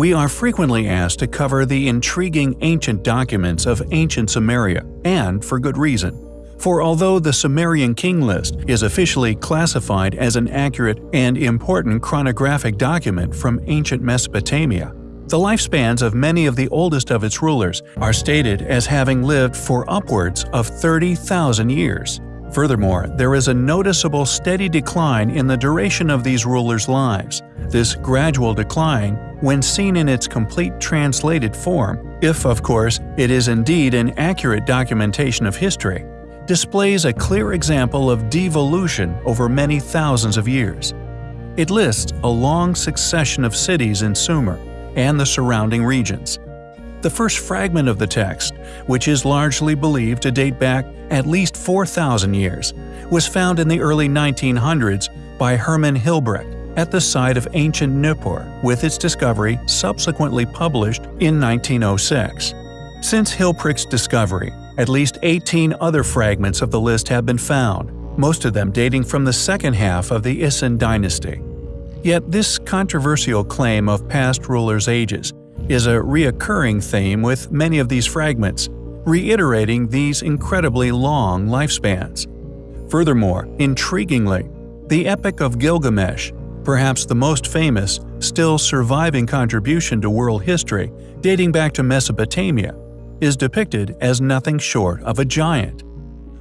we are frequently asked to cover the intriguing ancient documents of ancient Sumeria, and for good reason. For although the Sumerian king list is officially classified as an accurate and important chronographic document from ancient Mesopotamia, the lifespans of many of the oldest of its rulers are stated as having lived for upwards of 30,000 years. Furthermore, there is a noticeable steady decline in the duration of these rulers' lives. This gradual decline, when seen in its complete translated form, if of course it is indeed an accurate documentation of history, displays a clear example of devolution over many thousands of years. It lists a long succession of cities in Sumer and the surrounding regions. The first fragment of the text, which is largely believed to date back at least 4,000 years, was found in the early 1900s by Hermann Hilprecht at the site of ancient Nippur, with its discovery subsequently published in 1906. Since Hilprecht's discovery, at least 18 other fragments of the list have been found, most of them dating from the second half of the Isin dynasty. Yet this controversial claim of past rulers' ages is a reoccurring theme with many of these fragments, reiterating these incredibly long lifespans. Furthermore, intriguingly, the Epic of Gilgamesh, perhaps the most famous, still surviving contribution to world history dating back to Mesopotamia, is depicted as nothing short of a giant.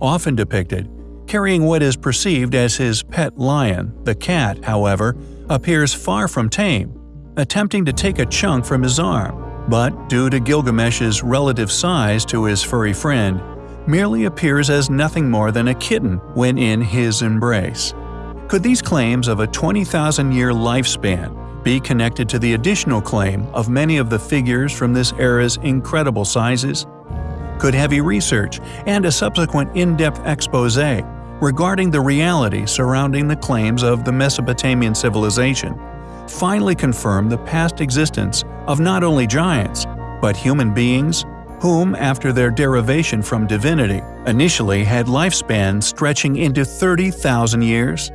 Often depicted, carrying what is perceived as his pet lion, the cat, however, appears far from tame attempting to take a chunk from his arm, but due to Gilgamesh's relative size to his furry friend, merely appears as nothing more than a kitten when in his embrace. Could these claims of a 20,000-year lifespan be connected to the additional claim of many of the figures from this era's incredible sizes? Could heavy research and a subsequent in-depth expose regarding the reality surrounding the claims of the Mesopotamian civilization finally confirm the past existence of not only giants, but human beings whom, after their derivation from divinity, initially had lifespans stretching into 30,000 years?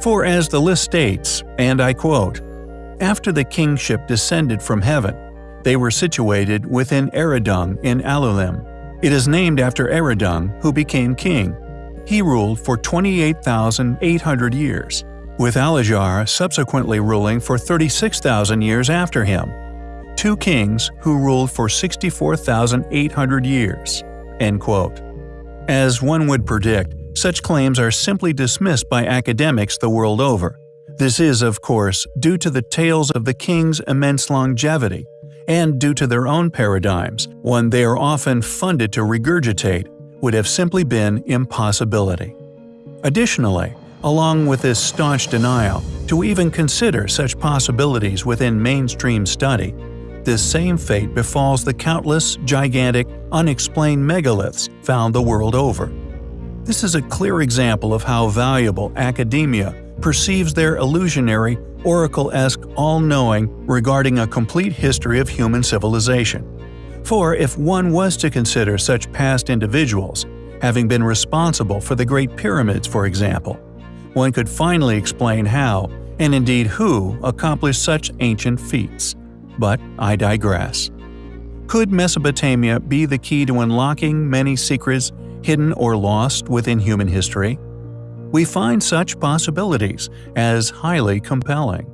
For as the list states, and I quote, After the kingship descended from heaven, they were situated within Eridug in Alulim. It is named after Eridug, who became king. He ruled for 28,800 years with Alajar subsequently ruling for 36,000 years after him. Two kings who ruled for 64,800 years." End quote. As one would predict, such claims are simply dismissed by academics the world over. This is, of course, due to the tales of the king's immense longevity, and due to their own paradigms, one they are often funded to regurgitate, would have simply been impossibility. Additionally, along with this staunch denial, to even consider such possibilities within mainstream study. This same fate befalls the countless, gigantic, unexplained megaliths found the world over. This is a clear example of how valuable academia perceives their illusionary, oracle-esque all-knowing regarding a complete history of human civilization. For if one was to consider such past individuals, having been responsible for the Great Pyramids for example, one could finally explain how, and indeed who, accomplished such ancient feats. But I digress. Could Mesopotamia be the key to unlocking many secrets hidden or lost within human history? We find such possibilities as highly compelling.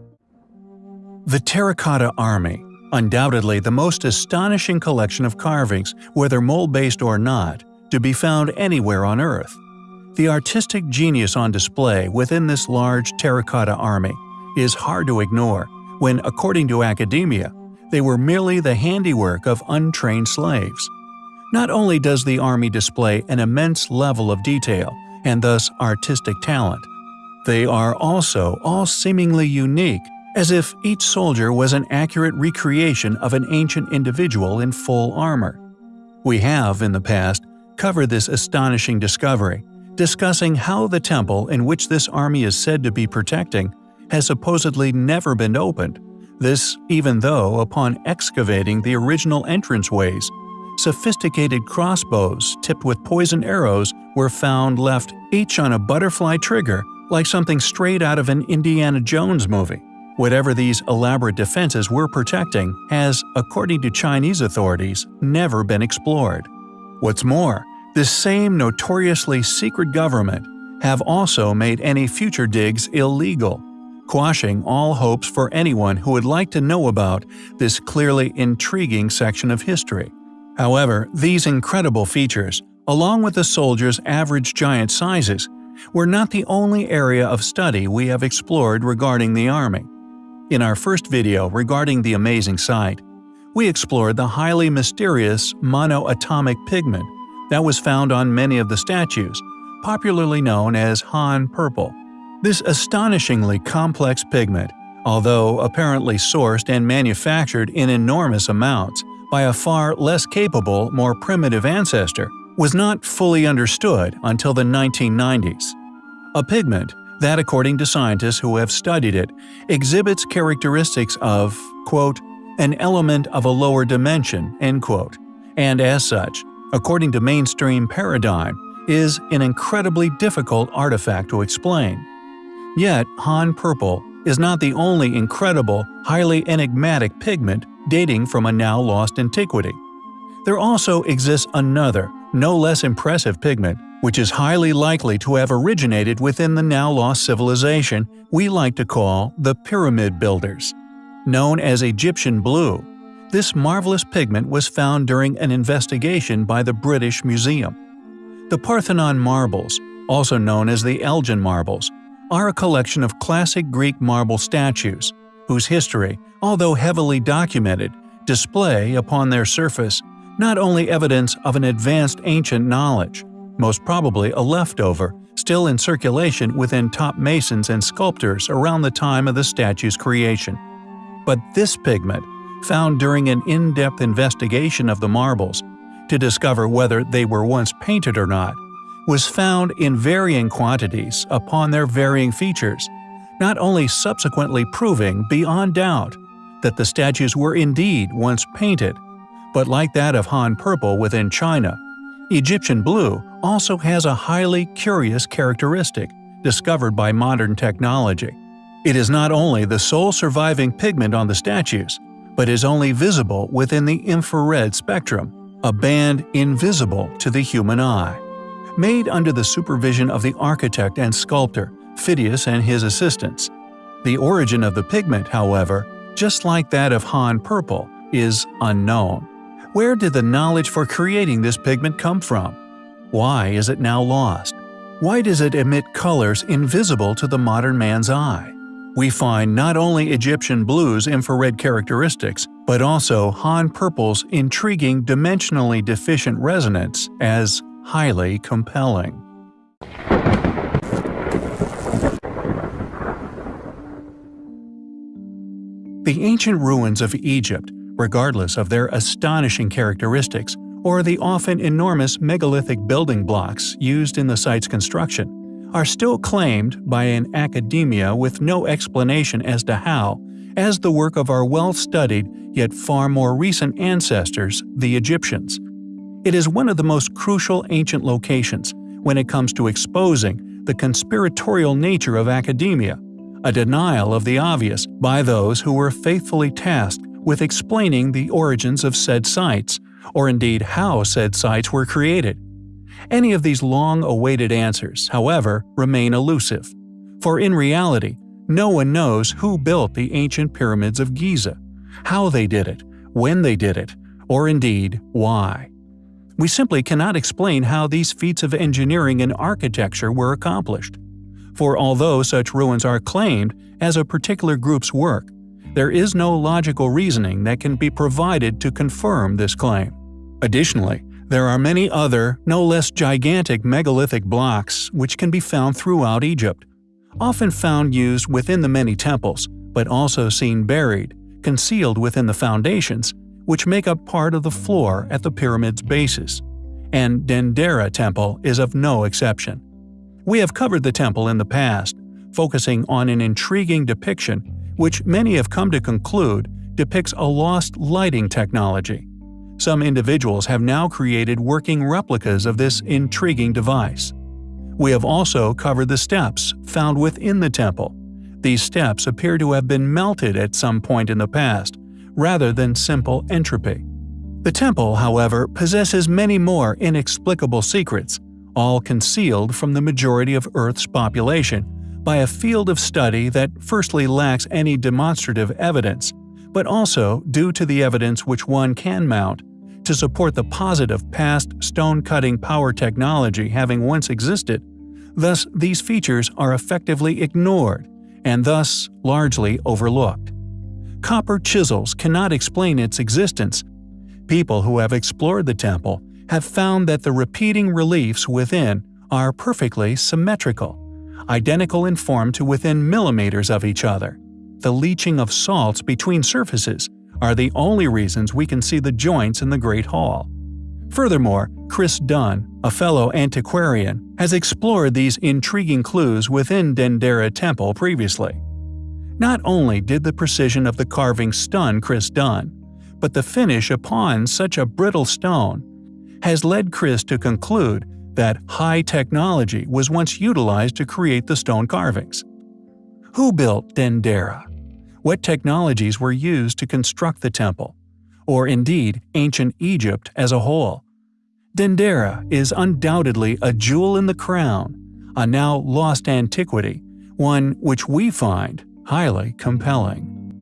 The Terracotta Army, undoubtedly the most astonishing collection of carvings, whether mold-based or not, to be found anywhere on Earth. The artistic genius on display within this large terracotta army is hard to ignore when, according to academia, they were merely the handiwork of untrained slaves. Not only does the army display an immense level of detail and thus artistic talent, they are also all seemingly unique, as if each soldier was an accurate recreation of an ancient individual in full armor. We have, in the past, covered this astonishing discovery, discussing how the temple in which this army is said to be protecting has supposedly never been opened, this even though upon excavating the original entranceways, sophisticated crossbows tipped with poisoned arrows were found left each on a butterfly trigger like something straight out of an Indiana Jones movie. Whatever these elaborate defenses were protecting has, according to Chinese authorities, never been explored. What's more, this same notoriously secret government have also made any future digs illegal, quashing all hopes for anyone who would like to know about this clearly intriguing section of history. However, these incredible features, along with the soldiers' average giant sizes, were not the only area of study we have explored regarding the Army. In our first video regarding the amazing sight, we explored the highly mysterious monoatomic pigment that was found on many of the statues, popularly known as Han purple. This astonishingly complex pigment, although apparently sourced and manufactured in enormous amounts by a far less capable, more primitive ancestor, was not fully understood until the 1990s. A pigment that, according to scientists who have studied it, exhibits characteristics of, quote, an element of a lower dimension, end quote, and as such, according to mainstream paradigm, is an incredibly difficult artifact to explain. Yet, Han purple is not the only incredible, highly enigmatic pigment dating from a now lost antiquity. There also exists another, no less impressive pigment, which is highly likely to have originated within the now lost civilization we like to call the Pyramid Builders. Known as Egyptian blue, this marvelous pigment was found during an investigation by the British Museum. The Parthenon marbles, also known as the Elgin marbles, are a collection of classic Greek marble statues, whose history, although heavily documented, display upon their surface not only evidence of an advanced ancient knowledge, most probably a leftover, still in circulation within top masons and sculptors around the time of the statue's creation, but this pigment, found during an in-depth investigation of the marbles, to discover whether they were once painted or not, was found in varying quantities upon their varying features, not only subsequently proving beyond doubt that the statues were indeed once painted, but like that of Han Purple within China, Egyptian blue also has a highly curious characteristic discovered by modern technology. It is not only the sole surviving pigment on the statues, but is only visible within the infrared spectrum, a band invisible to the human eye. Made under the supervision of the architect and sculptor, Phidias and his assistants. The origin of the pigment, however, just like that of Han purple, is unknown. Where did the knowledge for creating this pigment come from? Why is it now lost? Why does it emit colors invisible to the modern man's eye? We find not only Egyptian blue's infrared characteristics, but also Han purple's intriguing dimensionally deficient resonance as highly compelling. The ancient ruins of Egypt, regardless of their astonishing characteristics or the often enormous megalithic building blocks used in the site's construction, are still claimed by an academia with no explanation as to how, as the work of our well-studied yet far more recent ancestors, the Egyptians. It is one of the most crucial ancient locations when it comes to exposing the conspiratorial nature of academia a denial of the obvious by those who were faithfully tasked with explaining the origins of said sites, or indeed how said sites were created. Any of these long-awaited answers, however, remain elusive, for in reality, no one knows who built the ancient pyramids of Giza, how they did it, when they did it, or indeed why. We simply cannot explain how these feats of engineering and architecture were accomplished for although such ruins are claimed as a particular group's work, there is no logical reasoning that can be provided to confirm this claim. Additionally, there are many other, no less gigantic megalithic blocks which can be found throughout Egypt, often found used within the many temples, but also seen buried, concealed within the foundations, which make up part of the floor at the pyramid's bases. And Dendera Temple is of no exception. We have covered the temple in the past, focusing on an intriguing depiction which many have come to conclude depicts a lost lighting technology. Some individuals have now created working replicas of this intriguing device. We have also covered the steps found within the temple, These steps appear to have been melted at some point in the past, rather than simple entropy. The temple, however, possesses many more inexplicable secrets, all concealed from the majority of Earth's population by a field of study that firstly lacks any demonstrative evidence, but also due to the evidence which one can mount to support the positive past stone-cutting power technology having once existed, thus these features are effectively ignored and thus largely overlooked. Copper chisels cannot explain its existence. People who have explored the temple have found that the repeating reliefs within are perfectly symmetrical, identical in form to within millimeters of each other. The leaching of salts between surfaces are the only reasons we can see the joints in the Great Hall. Furthermore, Chris Dunn, a fellow antiquarian, has explored these intriguing clues within Dendera Temple previously. Not only did the precision of the carving stun Chris Dunn, but the finish upon such a brittle stone has led Chris to conclude that high technology was once utilized to create the stone carvings. Who built Dendera? What technologies were used to construct the temple, or indeed ancient Egypt as a whole. Dendera is undoubtedly a jewel in the crown, a now lost antiquity, one which we find highly compelling.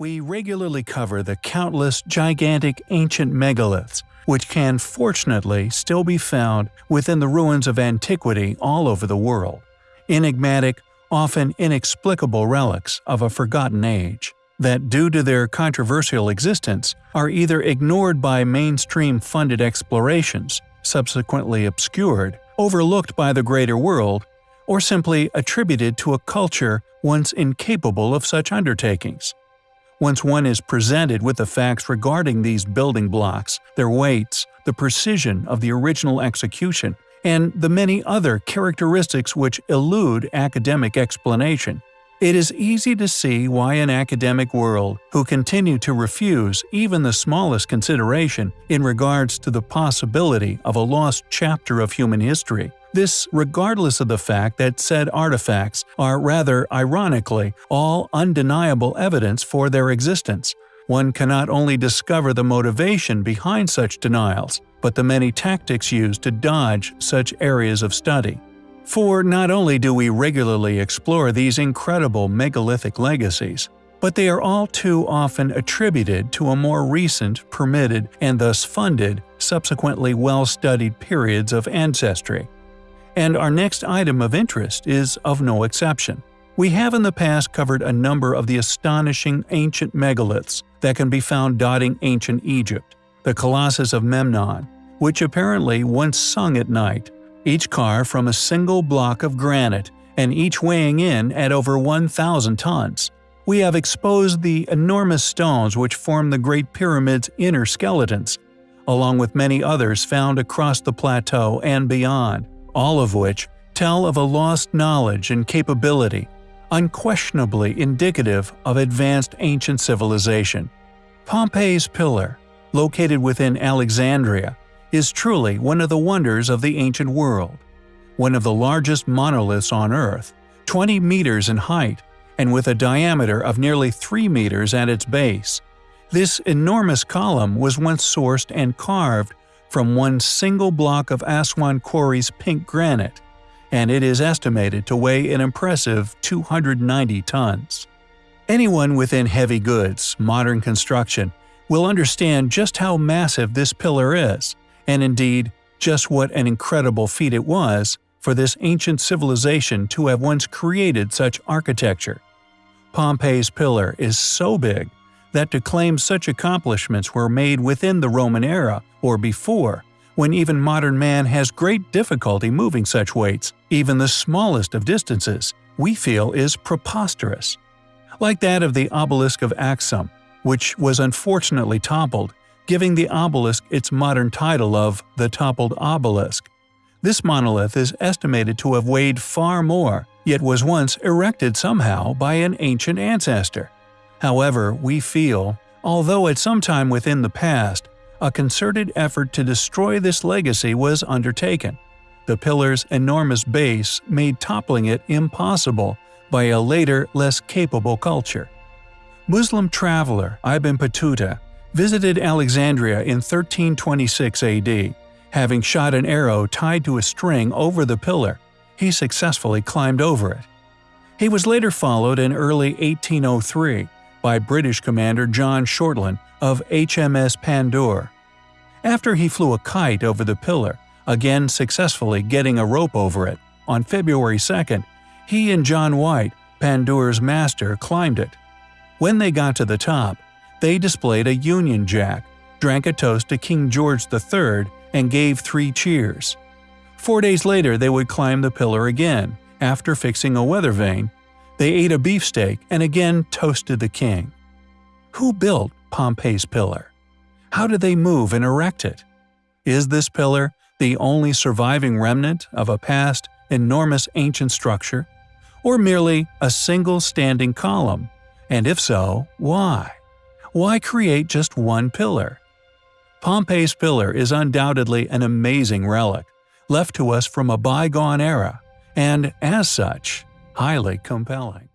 We regularly cover the countless gigantic ancient megaliths, which can fortunately still be found within the ruins of antiquity all over the world. Enigmatic, often inexplicable relics of a forgotten age, that due to their controversial existence are either ignored by mainstream funded explorations, subsequently obscured, overlooked by the greater world, or simply attributed to a culture once incapable of such undertakings. Once one is presented with the facts regarding these building blocks, their weights, the precision of the original execution, and the many other characteristics which elude academic explanation. It is easy to see why an academic world, who continue to refuse even the smallest consideration in regards to the possibility of a lost chapter of human history, this regardless of the fact that said artifacts are rather ironically all undeniable evidence for their existence. One cannot only discover the motivation behind such denials, but the many tactics used to dodge such areas of study. For not only do we regularly explore these incredible megalithic legacies, but they are all too often attributed to a more recent, permitted, and thus funded, subsequently well-studied periods of ancestry. And our next item of interest is of no exception. We have in the past covered a number of the astonishing ancient megaliths that can be found dotting ancient Egypt, the Colossus of Memnon, which apparently once sung at night, each car from a single block of granite and each weighing in at over 1,000 tons. We have exposed the enormous stones which form the Great Pyramid's inner skeletons, along with many others found across the plateau and beyond, all of which tell of a lost knowledge and capability, unquestionably indicative of advanced ancient civilization. Pompey's Pillar, located within Alexandria, is truly one of the wonders of the ancient world. One of the largest monoliths on Earth, 20 meters in height, and with a diameter of nearly 3 meters at its base. This enormous column was once sourced and carved from one single block of Aswan Quarry's pink granite, and it is estimated to weigh an impressive 290 tons. Anyone within heavy goods, modern construction, will understand just how massive this pillar is, and indeed, just what an incredible feat it was for this ancient civilization to have once created such architecture. Pompey's pillar is so big that to claim such accomplishments were made within the Roman era or before, when even modern man has great difficulty moving such weights, even the smallest of distances, we feel is preposterous. Like that of the obelisk of Axum, which was unfortunately toppled giving the obelisk its modern title of the Toppled Obelisk. This monolith is estimated to have weighed far more, yet was once erected somehow by an ancient ancestor. However, we feel, although at some time within the past, a concerted effort to destroy this legacy was undertaken. The pillar's enormous base made toppling it impossible by a later, less capable culture. Muslim traveler Ibn Battuta visited Alexandria in 1326 AD. Having shot an arrow tied to a string over the pillar, he successfully climbed over it. He was later followed in early 1803 by British commander John Shortland of HMS Pandour. After he flew a kite over the pillar, again successfully getting a rope over it, on February 2nd, he and John White, Pandour's master, climbed it. When they got to the top, they displayed a Union Jack, drank a toast to King George III, and gave three cheers. Four days later, they would climb the pillar again. After fixing a weather vane, they ate a beefsteak and again toasted the king. Who built Pompey's pillar? How did they move and erect it? Is this pillar the only surviving remnant of a past enormous ancient structure, or merely a single standing column? And if so, why? Why create just one pillar? Pompey's pillar is undoubtedly an amazing relic, left to us from a bygone era, and, as such, highly compelling.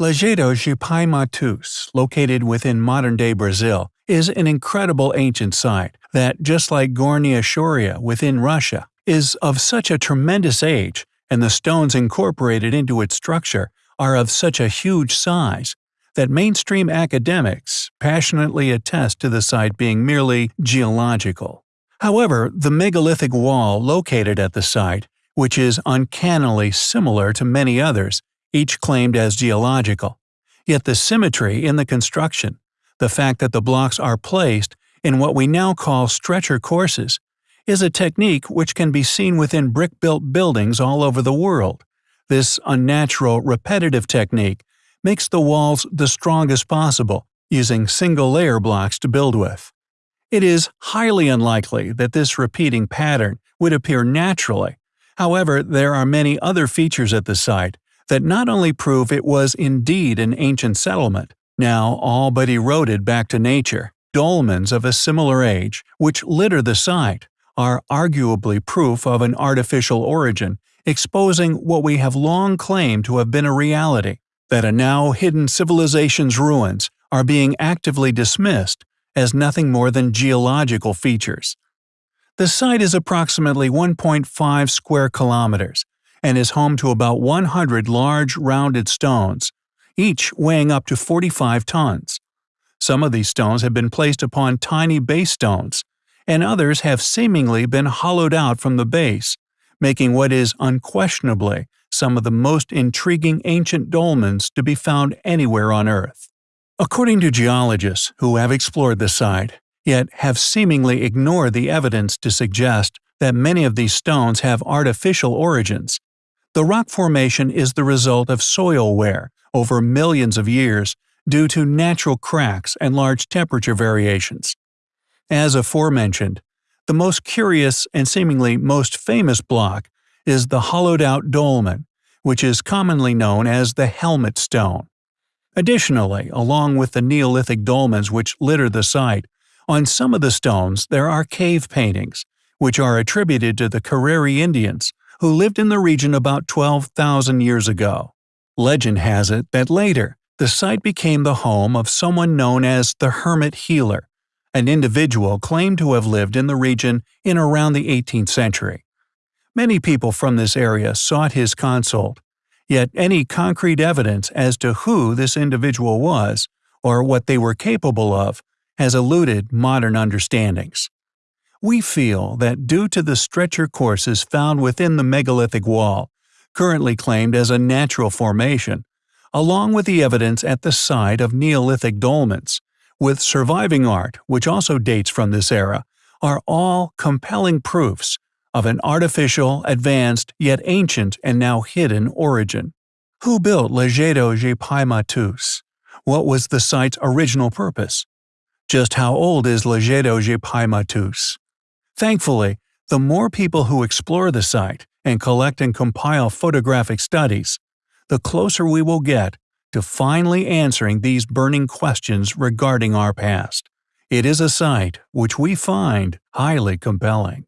Lajedo de Mateus, located within modern-day Brazil, is an incredible ancient site that, just like Gornaya Shoria within Russia, is of such a tremendous age and the stones incorporated into its structure are of such a huge size that mainstream academics passionately attest to the site being merely geological. However, the megalithic wall located at the site, which is uncannily similar to many others, each claimed as geological, yet the symmetry in the construction, the fact that the blocks are placed in what we now call stretcher courses, is a technique which can be seen within brick-built buildings all over the world. This unnatural, repetitive technique makes the walls the strongest possible, using single-layer blocks to build with. It is highly unlikely that this repeating pattern would appear naturally. However, there are many other features at the site that not only prove it was indeed an ancient settlement, now all but eroded back to nature, dolmens of a similar age, which litter the site, are arguably proof of an artificial origin, exposing what we have long claimed to have been a reality, that a now hidden civilization's ruins are being actively dismissed as nothing more than geological features. The site is approximately 1.5 square kilometers and is home to about 100 large rounded stones, each weighing up to 45 tons. Some of these stones have been placed upon tiny base stones, and others have seemingly been hollowed out from the base, making what is unquestionably some of the most intriguing ancient dolmens to be found anywhere on Earth. According to geologists who have explored the site, yet have seemingly ignored the evidence to suggest that many of these stones have artificial origins, the rock formation is the result of soil wear over millions of years due to natural cracks and large temperature variations. As aforementioned, the most curious and seemingly most famous block is the hollowed-out dolmen, which is commonly known as the helmet stone. Additionally, along with the Neolithic dolmens which litter the site, on some of the stones there are cave paintings, which are attributed to the Cariri Indians, who lived in the region about 12,000 years ago. Legend has it that later, the site became the home of someone known as the Hermit Healer, an individual claimed to have lived in the region in around the 18th century. Many people from this area sought his consult, yet any concrete evidence as to who this individual was, or what they were capable of, has eluded modern understandings. We feel that due to the stretcher courses found within the megalithic wall, currently claimed as a natural formation, along with the evidence at the site of Neolithic dolmens, with surviving art which also dates from this era, are all compelling proofs of an artificial, advanced, yet ancient and now hidden origin. Who built Lajedo de Pai Mateus? What was the site's original purpose? Just how old is Lajedo de Pai Mateus? Thankfully, the more people who explore the site and collect and compile photographic studies, the closer we will get to finally answering these burning questions regarding our past. It is a site which we find highly compelling.